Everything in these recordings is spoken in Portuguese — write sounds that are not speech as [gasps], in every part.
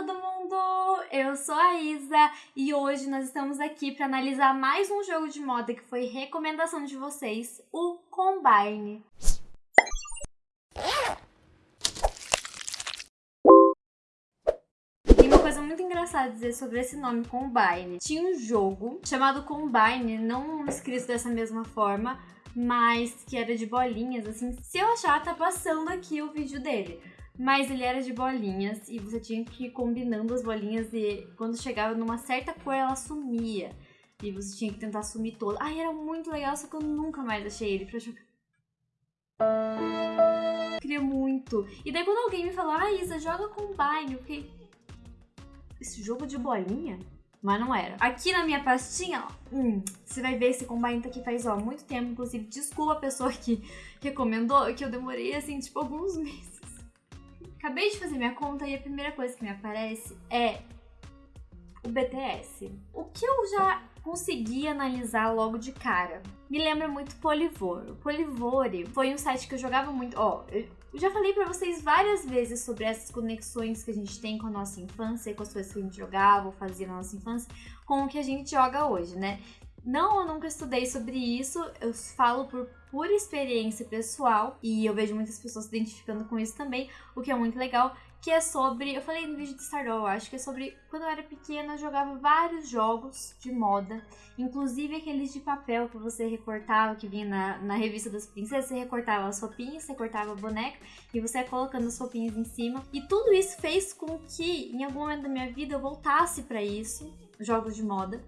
todo mundo! Eu sou a Isa e hoje nós estamos aqui para analisar mais um jogo de moda que foi recomendação de vocês, o Combine. Coisa muito engraçada dizer sobre esse nome Combine. Tinha um jogo chamado Combine, não escrito dessa mesma forma, mas que era de bolinhas, assim. Se eu achar, tá passando aqui o vídeo dele. Mas ele era de bolinhas e você tinha que ir combinando as bolinhas e quando chegava numa certa cor ela sumia. E você tinha que tentar sumir toda. Ai, era muito legal, só que eu nunca mais achei ele pra jogar. Queria muito. E daí quando alguém me falou, ah, Isa, joga Combine, eu fiquei... Esse jogo de bolinha? Mas não era. Aqui na minha pastinha, ó, hum, você vai ver esse Combine tá aqui faz, ó, muito tempo. Inclusive, desculpa a pessoa que recomendou, que eu demorei, assim, tipo, alguns [laughs] meses. Acabei de fazer minha conta e a primeira coisa que me aparece é o BTS. O que eu já consegui analisar logo de cara? Me lembra muito Polivor. O Polivore foi um site que eu jogava muito. Ó, eu já falei para vocês várias vezes sobre essas conexões que a gente tem com a nossa infância, com as coisas que a gente jogava ou fazia na nossa infância, com o que a gente joga hoje, né? Não, eu nunca estudei sobre isso, eu falo por pura experiência pessoal e eu vejo muitas pessoas se identificando com isso também, o que é muito legal, que é sobre, eu falei no vídeo de Stardoll, acho que é sobre quando eu era pequena eu jogava vários jogos de moda, inclusive aqueles de papel que você recortava, que vinha na, na revista das princesas, você recortava as roupinhas, você cortava a boneca e você ia colocando as roupinhas em cima. E tudo isso fez com que em algum momento da minha vida eu voltasse para isso, jogos de moda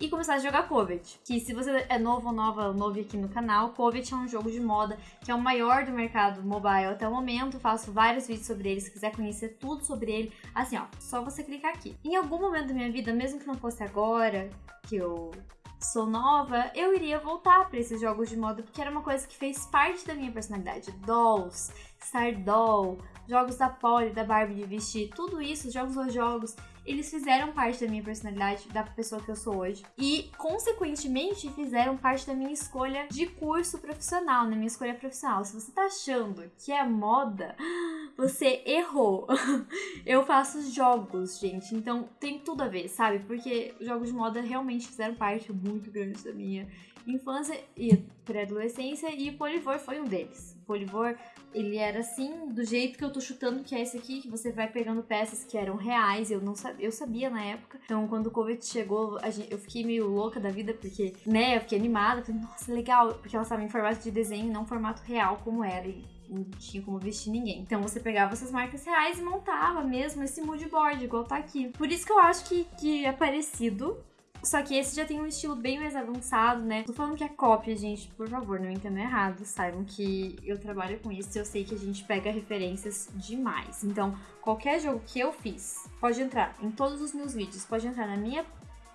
e começar a jogar Covet. Que se você é novo ou nova, novo aqui no canal, Covet é um jogo de moda que é o maior do mercado mobile até o momento. Faço vários vídeos sobre ele, se quiser conhecer tudo sobre ele, assim ó, só você clicar aqui. Em algum momento da minha vida, mesmo que não fosse agora, que eu sou nova, eu iria voltar para esses jogos de moda porque era uma coisa que fez parte da minha personalidade. Dolls, Star Doll, jogos da Polly, da Barbie de vestir, tudo isso, jogos ou jogos, eles fizeram parte da minha personalidade, da pessoa que eu sou hoje. E, consequentemente, fizeram parte da minha escolha de curso profissional, na minha escolha profissional. Se você tá achando que é moda, [gasps] você errou. [laughs] eu faço jogos, gente, então tem tudo a ver, sabe? Porque jogos de moda realmente fizeram parte muito grande da minha infância e pré-adolescência e Polivor foi um deles. Polivor, ele era assim, do jeito que eu tô chutando, que é esse aqui, que você vai pegando peças que eram reais, eu não sabia, eu sabia na época. Então, quando o Covid chegou, gente, eu fiquei meio louca da vida, porque, né, eu fiquei animada, falei, nossa, legal, porque ela estava em formato de desenho, não formato real como era. E não tinha como vestir ninguém. Então você pegava essas marcas reais e montava mesmo esse mood board, igual tá aqui. Por isso que eu acho que, que é parecido, só que esse já tem um estilo bem mais avançado, né? Tô falando que é cópia, gente, por favor, não entendam errado. Saibam que eu trabalho com isso e eu sei que a gente pega referências demais. Então, qualquer jogo que eu fiz, pode entrar em todos os meus vídeos, pode entrar na minha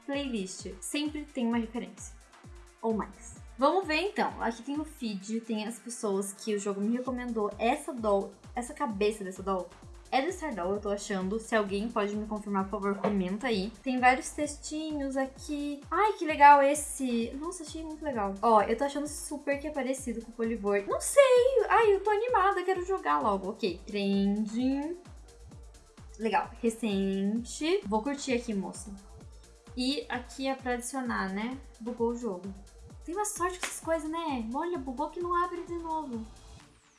playlist. Sempre tem uma referência. Ou mais. Vamos ver então. Aqui tem o feed, tem as pessoas que o jogo me recomendou. Essa doll, essa cabeça dessa doll é do Stardoll, eu tô achando. Se alguém pode me confirmar, por favor, comenta aí. Tem vários textinhos aqui. Ai, que legal esse. Nossa, achei muito legal. Ó, eu tô achando super que é parecido com o Polivor. Não sei. Ai, eu tô animada, quero jogar logo. Ok, trending. Legal, recente. Vou curtir aqui, moça. E aqui é pra adicionar, né? Bugou o jogo. Tem uma sorte com essas coisas, né? Olha, bugou que não abre de novo.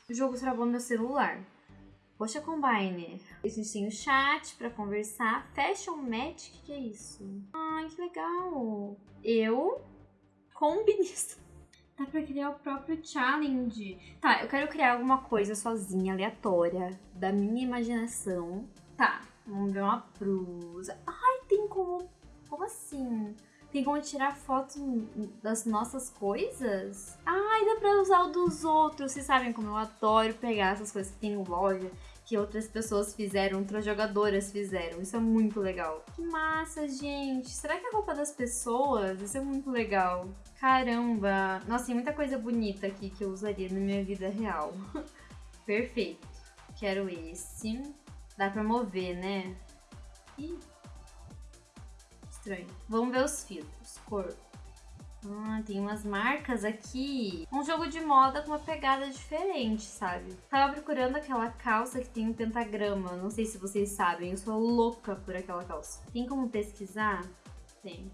O jogo travou meu celular. Poxa, Combine. A gente tem o chat pra conversar. Fashion Match, o que, é isso? Ai, que legal. Eu, combinista. [laughs] Dá pra criar o próprio challenge. Tá, eu quero criar alguma coisa sozinha, aleatória, da minha imaginação. Tá, vamos ver uma blusa. Ai, tem como... Como assim? Tem como tirar fotos das nossas coisas? Ai, dá pra usar o dos outros. Vocês sabem como eu adoro pegar essas coisas que tem em loja que outras pessoas fizeram, outras jogadoras fizeram. Isso é muito legal. Que massa, gente. Será que é roupa das pessoas? Isso é muito legal. Caramba. Nossa, tem muita coisa bonita aqui que eu usaria na minha vida real. [laughs] Perfeito. Quero esse. Dá pra mover, né? Ih. Estranho. Vamos ver os filtros. Cor. Ah, tem umas marcas aqui. Um jogo de moda com uma pegada diferente, sabe? Tava procurando aquela calça que tem um pentagrama. Não sei se vocês sabem, eu sou louca por aquela calça. Tem como pesquisar? Tem.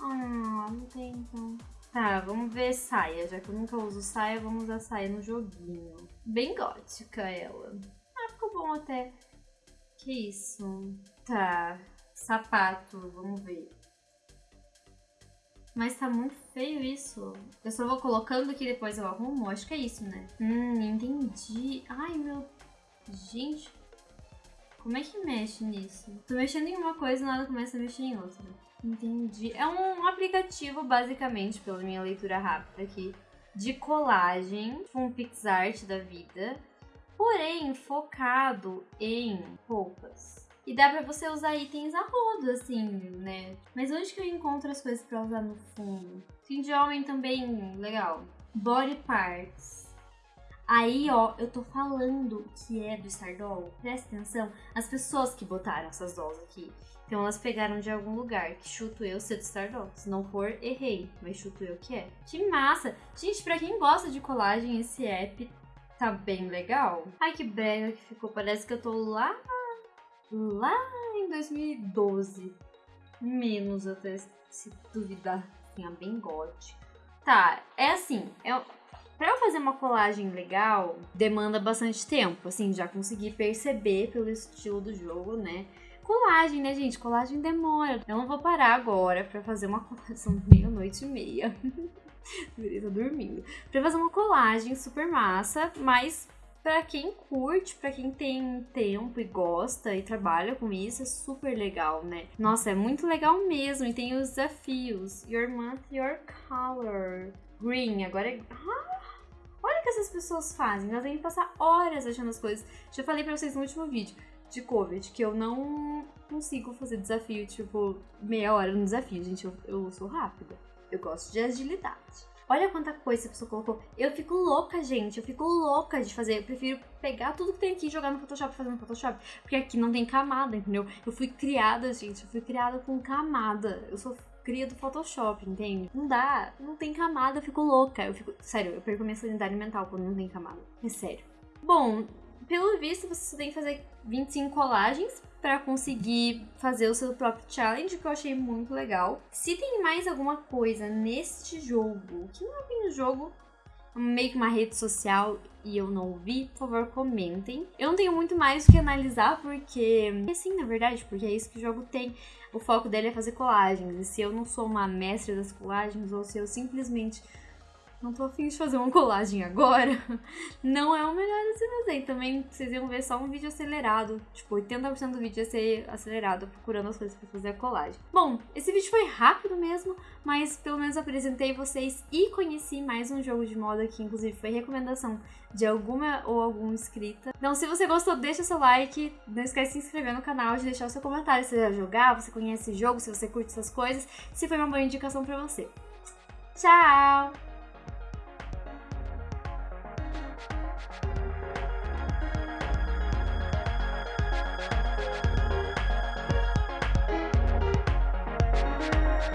Ah, não tem então. Tá, vamos ver saia. Já que eu nunca uso saia, vamos usar saia no joguinho. Bem gótica ela. Ah, ficou bom até. Que isso? Tá. Sapato, vamos ver. Mas tá muito feio isso. Eu só vou colocando aqui depois eu arrumo? Acho que é isso, né? Hum, entendi. Ai, meu... Gente, como é que mexe nisso? Tô mexendo em uma coisa e nada começa a mexer em outra. Entendi. É um aplicativo, basicamente, pela minha leitura rápida aqui, de colagem, tipo um PixArt da vida, porém focado em roupas. E dá pra você usar itens a rodo, assim, né? Mas onde que eu encontro as coisas pra usar no fundo? Fim de homem também, legal. Body parts. Aí, ó, eu tô falando que é do Stardoll. Presta atenção. As pessoas que botaram essas dolls aqui. Então elas pegaram de algum lugar, que chuto eu ser do Stardoll. Se não for, errei. Mas chuto eu que é. Que massa! Gente, pra quem gosta de colagem, esse app tá bem legal. Ai, que brega que ficou. Parece que eu tô lá... Lá em 2012. Menos até, se duvidar. Assim, bem gótica. Tá, é assim. É Pra eu fazer uma colagem legal, demanda bastante tempo, assim, já consegui perceber pelo estilo do jogo, né? Colagem, né, gente? Colagem demora. Eu não vou parar agora pra fazer uma [laughs] colagem. Meia-noite e meia. [laughs] Estar dormindo. Pra fazer uma colagem super massa, mas para quem curte, para quem tem tempo e gosta e trabalha com isso, é super legal, né? Nossa, é muito legal mesmo. E tem os desafios. Your month, your color. Green, agora é. Ah, olha o que essas pessoas fazem. Elas devem passar horas achando as coisas. Já falei pra vocês no último vídeo de COVID que eu não consigo fazer desafio, tipo, meia hora no desafio, gente. Eu, eu sou rápida. Eu gosto de agilidade. Olha quanta coisa a pessoa colocou. Eu fico louca, gente. Eu fico louca de fazer. Eu prefiro pegar tudo que tem aqui e jogar no Photoshop e fazer no Photoshop. Porque aqui não tem camada, entendeu? Eu fui criada, gente. Eu fui criada com camada. Eu sou cria do Photoshop, entende? Não dá, não tem camada, eu fico louca. Eu fico, sério, eu perco minha sanidade mental quando não tem camada. É sério. Bom, pelo visto, você tem que fazer 25 colagens para conseguir fazer o seu próprio challenge, que eu achei muito legal. Se tem mais alguma coisa neste jogo, que não é bem um jogo, meio que uma rede social e eu não vi, por favor, comentem. Eu não tenho muito mais o que analisar, porque. Assim, na verdade, porque é isso que o jogo tem. O foco dele é fazer colagens. E se eu não sou uma mestre das colagens, ou se eu simplesmente não tô afim de fazer uma colagem agora, [laughs] não é o melhor a se fazer. Também vocês iam ver só um vídeo acelerado, tipo, 80% do vídeo ia ser acelerado, procurando as coisas pra fazer a colagem. Bom, esse vídeo foi rápido mesmo, mas pelo menos apresentei vocês e conheci mais um jogo de moda que inclusive foi recomendação de alguma ou algum inscrita. Então, se você gostou, deixa seu like, não esquece de se inscrever no canal, de deixar o seu comentário se você já jogar, você conhece esse jogo, se você curte essas coisas, se foi uma boa indicação pra você. Tchau!